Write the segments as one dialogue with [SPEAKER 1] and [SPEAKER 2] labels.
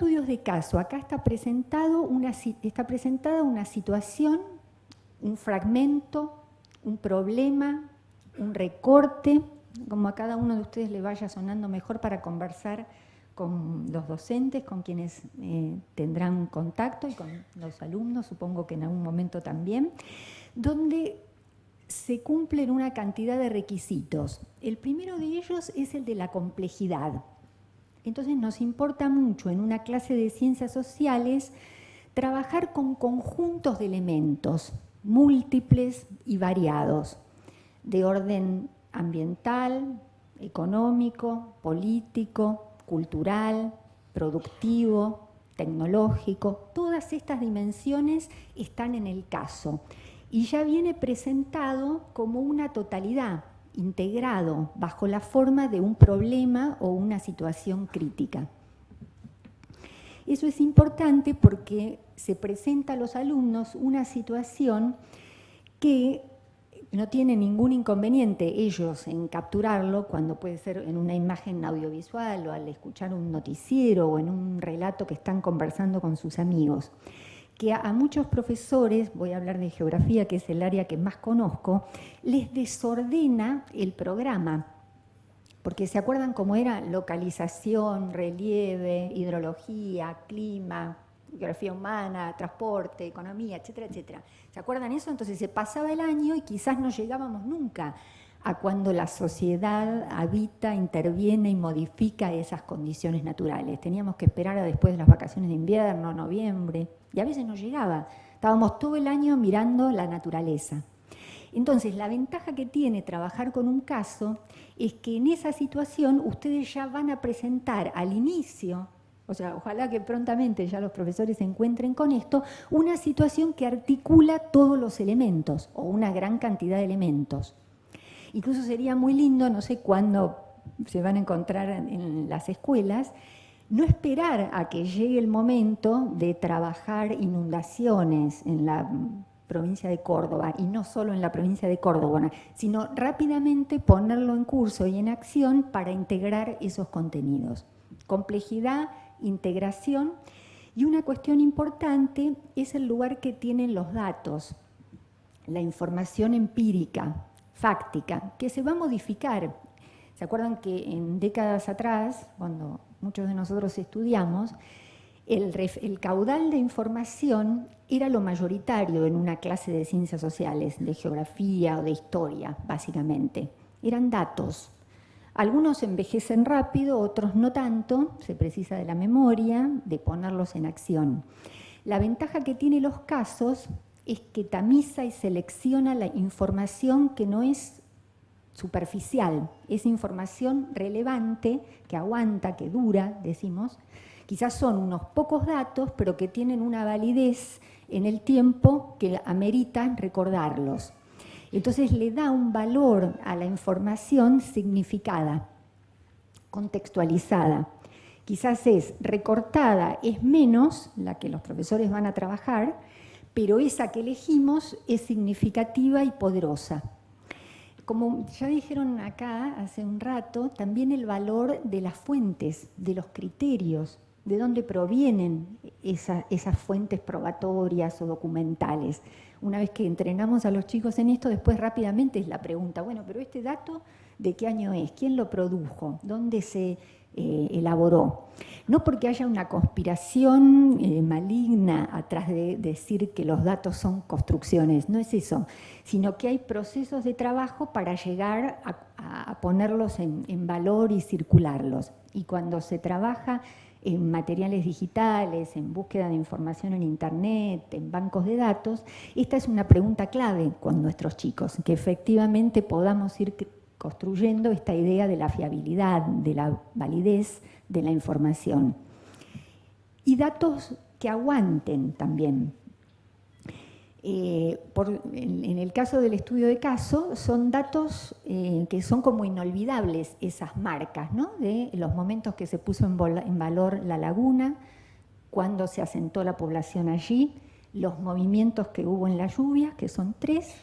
[SPEAKER 1] estudios de caso. Acá está, presentado una, está presentada una situación, un fragmento, un problema, un recorte, como a cada uno de ustedes le vaya sonando mejor para conversar con los docentes, con quienes eh, tendrán contacto y con los alumnos, supongo que en algún momento también, donde se cumplen una cantidad de requisitos. El primero de ellos es el de la complejidad. Entonces nos importa mucho en una clase de ciencias sociales trabajar con conjuntos de elementos múltiples y variados, de orden ambiental, económico, político, cultural, productivo, tecnológico. Todas estas dimensiones están en el caso y ya viene presentado como una totalidad, integrado bajo la forma de un problema o una situación crítica. Eso es importante porque se presenta a los alumnos una situación que no tiene ningún inconveniente ellos en capturarlo cuando puede ser en una imagen audiovisual o al escuchar un noticiero o en un relato que están conversando con sus amigos que a, muchos profesores, voy a hablar de geografía, que es el área que más conozco, les desordena el programa. Porque se acuerdan cómo era localización, relieve, hidrología, clima, geografía humana, transporte, economía, etcétera, etcétera. ¿Se acuerdan eso? Entonces se pasaba el año y quizás no llegábamos nunca a cuando la sociedad habita, interviene y modifica esas condiciones naturales. Teníamos que esperar a después de las vacaciones de invierno, noviembre, y a veces no llegaba. Estábamos todo el año mirando la naturaleza. Entonces, la ventaja que tiene trabajar con un caso es que en esa situación ustedes ya van a presentar al inicio, o sea, ojalá que prontamente ya los profesores se encuentren con esto, una situación que articula todos los elementos o una gran cantidad de elementos. Incluso sería muy lindo, no sé cuándo se van a encontrar en las escuelas, no esperar a que llegue el momento de trabajar inundaciones en la provincia de Córdoba, y no solo en la provincia de Córdoba, sino rápidamente ponerlo en curso y en acción para integrar esos contenidos. Complejidad, integración, y una cuestión importante es el lugar que tienen los datos, la información empírica, fáctica, que se va a modificar. ¿Se acuerdan que en décadas atrás, cuando muchos de nosotros estudiamos, el, caudal de información era lo mayoritario en una clase de ciencias sociales, de geografía o de historia, básicamente. Eran datos. Algunos envejecen rápido, otros no tanto, se precisa de la memoria, de ponerlos en acción. La ventaja que tiene los casos es que tamiza y selecciona la información que no es superficial, es información relevante, que aguanta, que dura, decimos, quizás son unos pocos datos, pero que tienen una validez en el tiempo que amerita recordarlos. Entonces le da un valor a la información significada, contextualizada. Quizás es recortada, es menos la que los profesores van a trabajar, pero esa que elegimos es significativa y poderosa como ya dijeron acá hace un rato, también el valor de las fuentes, de los criterios, de dónde provienen esas fuentes probatorias o documentales. Una vez que entrenamos a los chicos en esto, después rápidamente es la pregunta, bueno, pero este dato, ¿de qué año es? ¿Quién lo produjo? ¿Dónde se eh, elaboró. No porque haya una conspiración eh, maligna atrás de decir que los datos son construcciones, no es eso, sino que hay procesos de trabajo para llegar a, ponerlos en, en valor y circularlos. Y cuando se trabaja en materiales digitales, en búsqueda de información en Internet, en bancos de datos, esta es una pregunta clave con nuestros chicos, que efectivamente podamos ir construyendo esta idea de la fiabilidad, de la validez de la información. Y datos que aguanten también. Eh, en, el caso del estudio de caso, son datos eh, que son como inolvidables esas marcas, ¿no? de los momentos que se puso en, en valor la laguna, cuando se asentó la población allí, los movimientos que hubo en la lluvia, que son tres,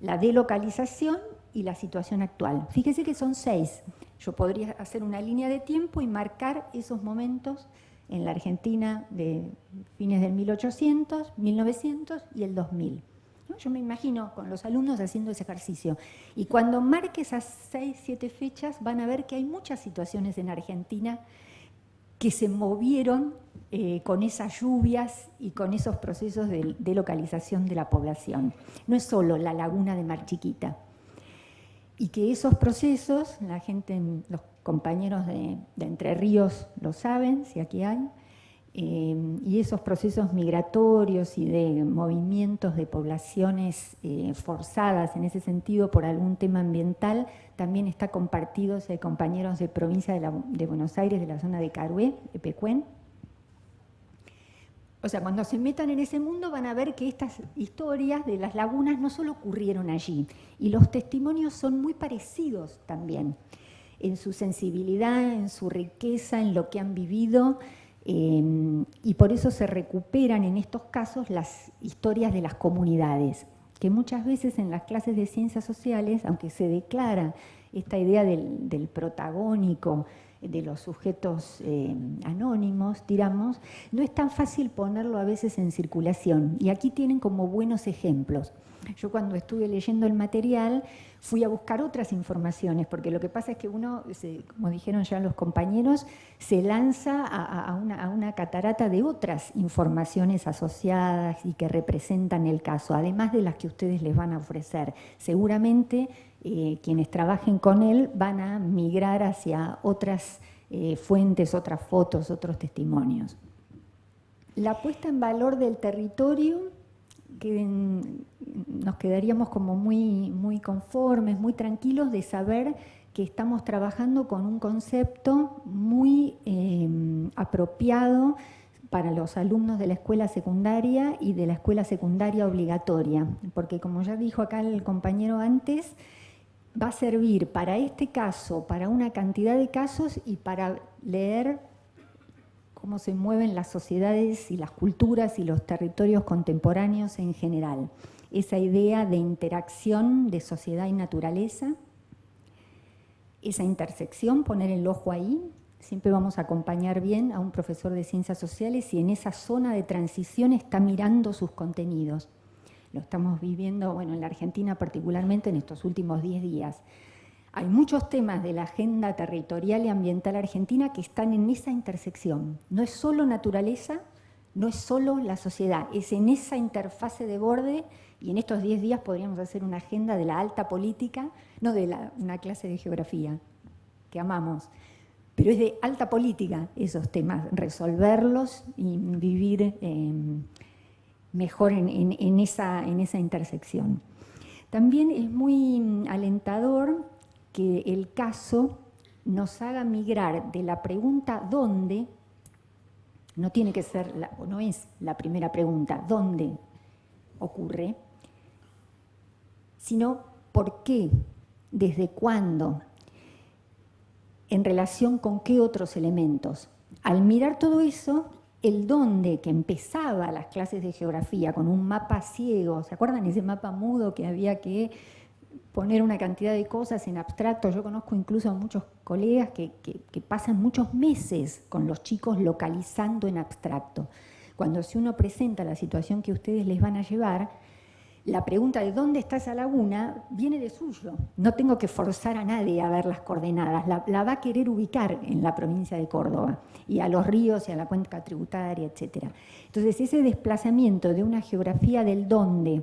[SPEAKER 1] la delocalización y la situación actual. Fíjese que son seis. Yo podría hacer una línea de tiempo y marcar esos momentos en la Argentina de fines del 1800, 1900 y el 2000. Yo me imagino con los alumnos haciendo ese ejercicio. Y cuando marque esas seis, siete fechas, van a ver que hay muchas situaciones en Argentina que se movieron eh, con esas lluvias y con esos procesos de, localización de la población. No es solo la laguna de Mar Chiquita. Y que esos procesos, la gente, los compañeros de Entre Ríos lo saben, si aquí hay, Em, y esos procesos migratorios y de movimientos de poblaciones eh, forzadas en ese sentido por algún tema ambiental también está compartido, hay compañeros de provincia de, Buenos Aires, de la zona de Carué, de Pecuén. O sea, cuando se metan en ese mundo van a ver que estas historias de las lagunas no solo ocurrieron allí, y los testimonios son muy parecidos también, en su sensibilidad, en su riqueza, en lo que han vivido, Em, y por eso se recuperan en estos casos las historias de las comunidades, que muchas veces en las clases de ciencias sociales, aunque se declara esta idea del, protagónico, de los sujetos em, anónimos, digamos, no es tan fácil ponerlo a veces en circulación. Y aquí tienen como buenos ejemplos. Yo cuando estuve leyendo el material fui a buscar otras informaciones, porque lo que pasa es que uno, como dijeron ya los compañeros, se lanza a, una, catarata de otras informaciones asociadas y que representan el caso, además de las que ustedes les van a ofrecer. Seguramente eh, quienes trabajen con él van a migrar hacia otras eh, fuentes, otras fotos, otros testimonios. La puesta en valor del territorio que nos quedaríamos como muy, muy conformes, muy tranquilos de saber que estamos trabajando con un concepto muy eh, apropiado para los alumnos de la escuela secundaria y de la escuela secundaria obligatoria, porque como ya dijo acá el compañero antes, va a servir para este caso, para una cantidad de casos y para leer cómo se mueven las sociedades y las culturas y los territorios contemporáneos en general. Esa idea de interacción de sociedad y naturaleza, esa intersección, poner el ojo ahí, siempre vamos a acompañar bien a un profesor de ciencias sociales y en esa zona de transición está mirando sus contenidos. Lo estamos viviendo, bueno, en la Argentina particularmente en estos últimos 10 días. Hay muchos temas de la agenda territorial y ambiental argentina que están en esa intersección. No es solo naturaleza, no es solo la sociedad, es en esa interfase de borde y en estos 10 días podríamos hacer una agenda de la alta política, no de una clase de geografía, que amamos, pero es de alta política esos temas, resolverlos y vivir em, mejor en, esa, esa intersección. También es muy alentador que el caso nos haga migrar de la pregunta ¿dónde? No tiene que ser, o no es la primera pregunta, ¿dónde ocurre? Sino ¿por qué? ¿Desde cuándo? ¿En relación con qué otros elementos? Al mirar todo eso, el dónde que empezaba las clases de geografía con un mapa ciego, ¿se acuerdan ese mapa mudo que había que poner una cantidad de cosas en abstracto. Yo conozco incluso a muchos colegas que, pasan muchos meses con los chicos localizando en abstracto. Cuando si uno presenta la situación que ustedes les van a llevar, la pregunta de dónde está esa laguna viene de suyo. No tengo que forzar a nadie a ver las coordenadas, la, va a querer ubicar en la provincia de Córdoba y a los ríos y a la cuenca tributaria, etc. Entonces ese desplazamiento de una geografía del dónde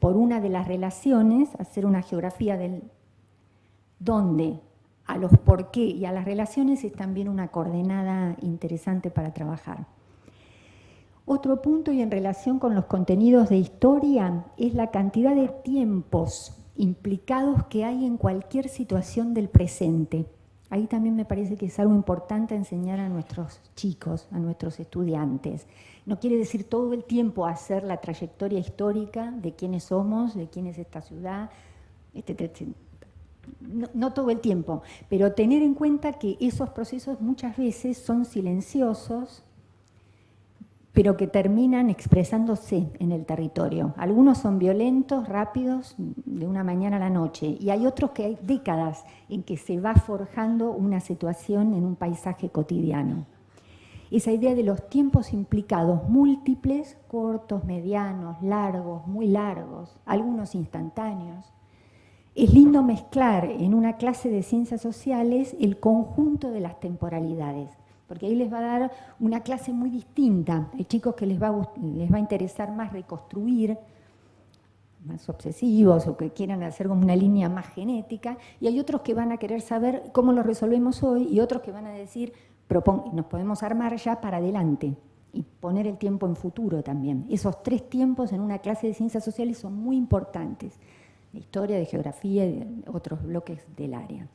[SPEAKER 1] por una de las relaciones, hacer una geografía del dónde, a los por qué y a las relaciones es también una coordenada interesante para trabajar. Otro punto y en relación con los contenidos de historia es la cantidad de tiempos implicados que hay en cualquier situación del presente. Ahí también me parece que es algo importante enseñar a nuestros chicos, a nuestros estudiantes. No quiere decir todo el tiempo hacer la trayectoria histórica de quiénes somos, de quién es esta ciudad, etc. No, no, todo el tiempo, pero tener en cuenta que esos procesos muchas veces son silenciosos, pero que terminan expresándose en el territorio. Algunos son violentos, rápidos, de una mañana a la noche, y hay otros que hay décadas en que se va forjando una situación en un paisaje cotidiano. esa idea de los tiempos implicados múltiples, cortos, medianos, largos, muy largos, algunos instantáneos. Es lindo mezclar en una clase de ciencias sociales el conjunto de las temporalidades, porque ahí les va a dar una clase muy distinta. Hay chicos que les va a, les va a interesar más reconstruir, más obsesivos o que quieran hacer como una línea más genética, y hay otros que van a querer saber cómo lo resolvemos hoy y otros que van a decir, nos podemos armar ya para adelante y poner el tiempo en futuro también. Esos tres tiempos en una clase de ciencias sociales son muy importantes, de historia, de geografía y de otros bloques del área.